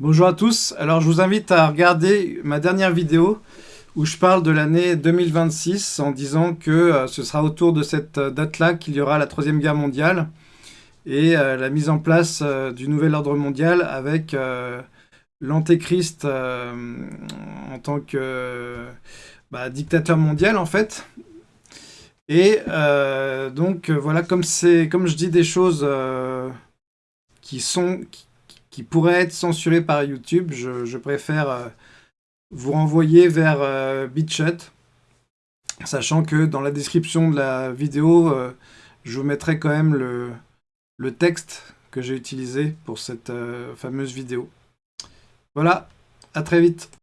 Bonjour à tous, alors je vous invite à regarder ma dernière vidéo où je parle de l'année 2026 en disant que euh, ce sera autour de cette euh, date-là qu'il y aura la Troisième Guerre mondiale et euh, la mise en place du nouvel ordre mondial avec l'antéchrist en tant que bah, dictateur mondial en fait. Et donc voilà, comme, comme je dis des choses qui sont pourrait être censuré par YouTube, je, préfère euh, vous renvoyer vers euh, BitChut, sachant que dans la description de la vidéo, euh, je vous mettrai quand même le, le texte que j'ai utilisé pour cette fameuse vidéo. Voilà, à très vite